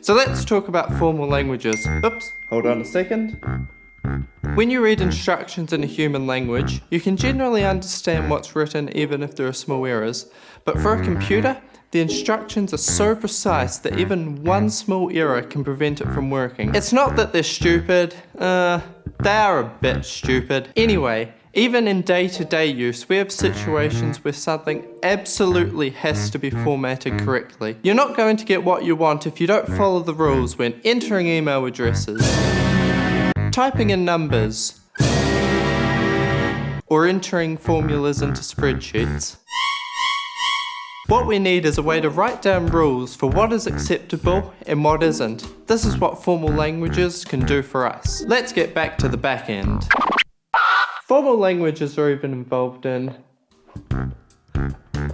So let's talk about formal languages. Oops, hold on a second. When you read instructions in a human language, you can generally understand what's written even if there are small errors. But for a computer, the instructions are so precise that even one small error can prevent it from working. It's not that they're stupid, uh, they are a bit stupid. Anyway, even in day-to-day -day use, we have situations where something absolutely has to be formatted correctly. You're not going to get what you want if you don't follow the rules when entering email addresses, typing in numbers, or entering formulas into spreadsheets. What we need is a way to write down rules for what is acceptable and what isn't. This is what formal languages can do for us. Let's get back to the back end. Formal languages are even involved in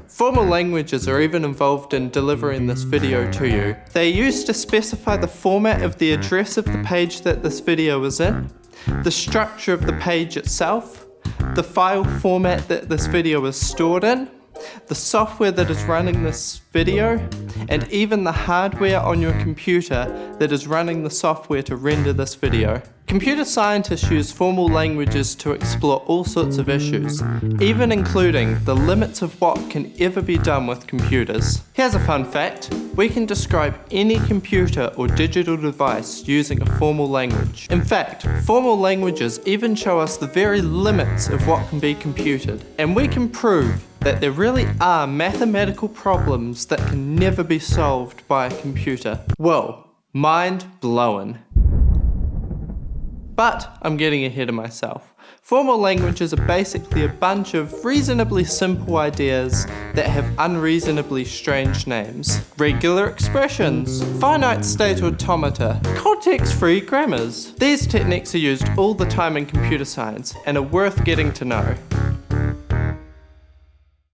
Formal languages are even involved in delivering this video to you. They are used to specify the format of the address of the page that this video is in, the structure of the page itself, the file format that this video is stored in, the software that is running this video, and even the hardware on your computer that is running the software to render this video. Computer scientists use formal languages to explore all sorts of issues, even including the limits of what can ever be done with computers. Here's a fun fact. We can describe any computer or digital device using a formal language. In fact, formal languages even show us the very limits of what can be computed. And we can prove that there really are mathematical problems that can never be solved by a computer. Whoa, mind blowing. But I'm getting ahead of myself. Formal languages are basically a bunch of reasonably simple ideas that have unreasonably strange names. Regular expressions, finite state automata, context-free grammars. These techniques are used all the time in computer science and are worth getting to know.